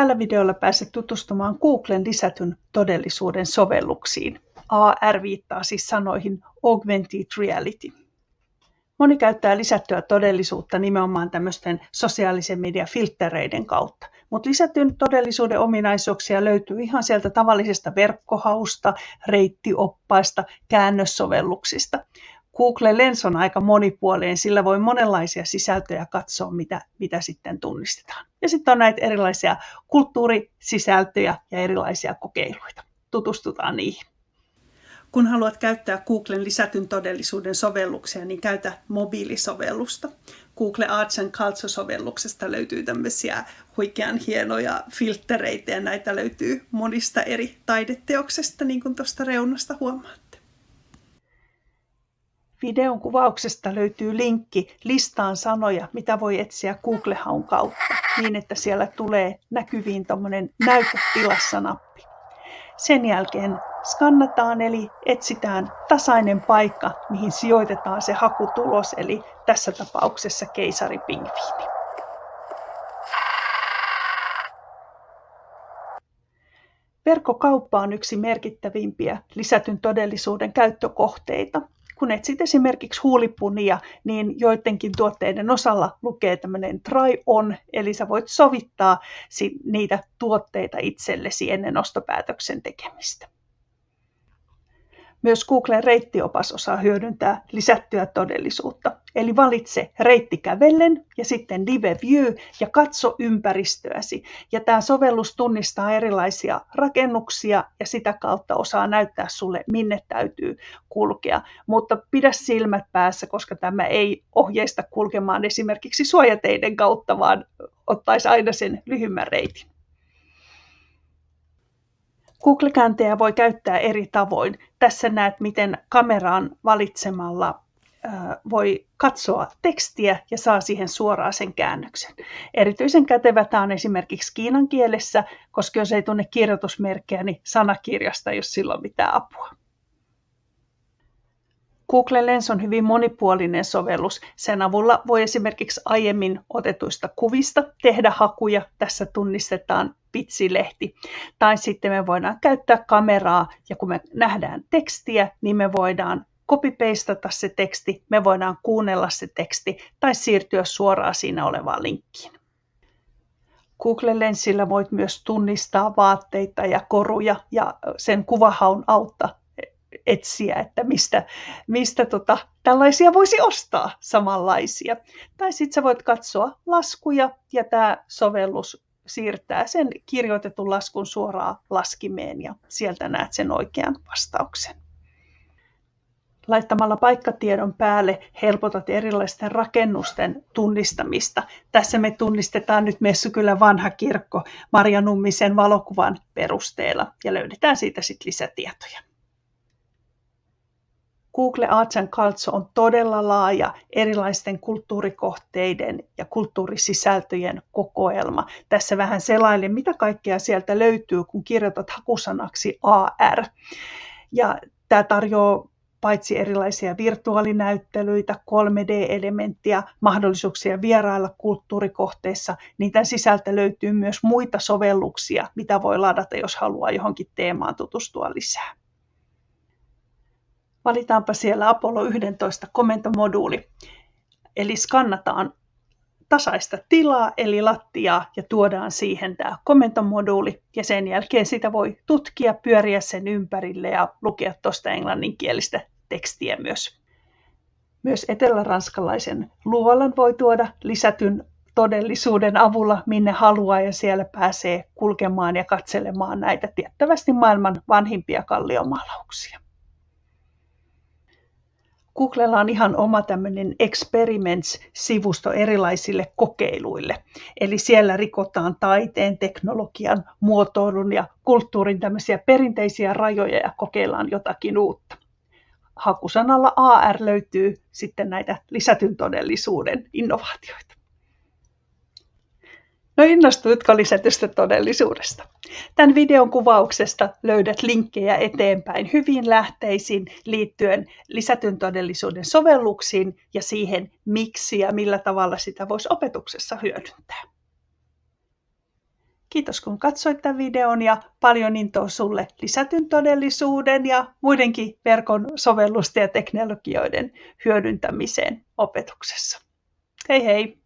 Tällä videolla pääset tutustumaan Googlen lisätyn todellisuuden sovelluksiin. AR viittaa siis sanoihin Augmented Reality. Moni käyttää lisättyä todellisuutta nimenomaan tämmöisten sosiaalisen median filtreiden kautta. Mutta lisätyn todellisuuden ominaisuuksia löytyy ihan sieltä tavallisesta verkkohausta, reittioppaista, käännössovelluksista. Google Lens on aika monipuolinen, sillä voi monenlaisia sisältöjä katsoa, mitä, mitä sitten tunnistetaan. Ja sitten on näitä erilaisia kulttuurisisältöjä ja erilaisia kokeiluita. Tutustutaan niihin. Kun haluat käyttää Googlen lisätyn todellisuuden sovelluksia, niin käytä mobiilisovellusta. Google Arts and Culture-sovelluksesta löytyy tämmöisiä huikean hienoja filtreitä ja näitä löytyy monista eri taideteoksesta, niin kuin tuosta reunasta huomaatte. Videon kuvauksesta löytyy linkki listaan sanoja, mitä voi etsiä Google-haun kautta, niin että siellä tulee näkyviin tuommoinen näytetilassa nappi. Sen jälkeen skannataan eli etsitään tasainen paikka, mihin sijoitetaan se hakutulos, eli tässä tapauksessa keisaripingviini. Verkkokauppa on yksi merkittävimpiä lisätyn todellisuuden käyttökohteita. Kun etsit esimerkiksi huulipunia, niin joidenkin tuotteiden osalla lukee tämmöinen try on, eli sä voit sovittaa niitä tuotteita itsellesi ennen ostopäätöksen tekemistä. Myös Googlen reittiopas osaa hyödyntää lisättyä todellisuutta. Eli valitse reitti kävellen ja sitten live view ja katso ympäristöäsi. Ja tämä sovellus tunnistaa erilaisia rakennuksia ja sitä kautta osaa näyttää sulle, minne täytyy kulkea. Mutta pidä silmät päässä, koska tämä ei ohjeista kulkemaan esimerkiksi suojateiden kautta, vaan ottaisi aina sen lyhyemmän reitin. Google-kääntejä voi käyttää eri tavoin. Tässä näet, miten kameraan valitsemalla voi katsoa tekstiä ja saa siihen suoraan sen käännöksen. Erityisen kätevä tämä on esimerkiksi kiinan kielessä, koska jos ei tunne kirjoitusmerkkejä, niin sanakirjasta ei ole silloin mitään apua. Google Lens on hyvin monipuolinen sovellus. Sen avulla voi esimerkiksi aiemmin otetuista kuvista tehdä hakuja. Tässä tunnistetaan pitsilehti. Tai sitten me voidaan käyttää kameraa ja kun me nähdään tekstiä, niin me voidaan copy-pastata se teksti, me voidaan kuunnella se teksti tai siirtyä suoraan siinä olevaan linkkiin. Google Lensillä voit myös tunnistaa vaatteita ja koruja ja sen kuvahaun autta etsiä, että mistä, mistä tota, tällaisia voisi ostaa samanlaisia. Tai sitten sä voit katsoa laskuja ja tämä sovellus siirtää sen kirjoitetun laskun suoraan laskimeen ja sieltä näet sen oikean vastauksen. Laittamalla paikkatiedon päälle helpotat erilaisten rakennusten tunnistamista. Tässä me tunnistetaan nyt Messukylän vanha kirkko Marja Nummisen valokuvan perusteella ja löydetään siitä sitten lisätietoja. Google Arts and Culture on todella laaja erilaisten kulttuurikohteiden ja kulttuurisisältöjen kokoelma. Tässä vähän selailen, mitä kaikkea sieltä löytyy, kun kirjoitat hakusanaksi AR. Ja tämä tarjoaa paitsi erilaisia virtuaalinäyttelyitä, 3D-elementtiä, mahdollisuuksia vierailla kulttuurikohteissa, niin tämän sisältä löytyy myös muita sovelluksia, mitä voi ladata, jos haluaa johonkin teemaan tutustua lisää. Valitaanpa siellä Apollo 11 komentomoduuli. Eli skannataan tasaista tilaa eli lattiaa ja tuodaan siihen tämä komentomoduuli ja sen jälkeen sitä voi tutkia, pyöriä sen ympärille ja lukea tuosta englanninkielistä tekstiä myös. Myös eteläranskalaisen luolan voi tuoda lisätyn todellisuuden avulla minne haluaa ja siellä pääsee kulkemaan ja katselemaan näitä tiettävästi maailman vanhimpia kalliomaalauksia. Googlella on ihan oma tämmöinen experiments-sivusto erilaisille kokeiluille. Eli siellä rikotaan taiteen, teknologian, muotoilun ja kulttuurin tämmöisiä perinteisiä rajoja ja kokeillaan jotakin uutta. Hakusanalla AR löytyy sitten näitä lisätyn todellisuuden innovaatioita. No innostuitko lisätystä todellisuudesta? Tämän videon kuvauksesta löydät linkkejä eteenpäin hyviin lähteisiin liittyen lisätyn todellisuuden sovelluksiin ja siihen, miksi ja millä tavalla sitä voisi opetuksessa hyödyntää. Kiitos kun katsoit tämän videon ja paljon intoa sulle lisätyn todellisuuden ja muidenkin verkon sovellusten ja teknologioiden hyödyntämiseen opetuksessa. Hei hei!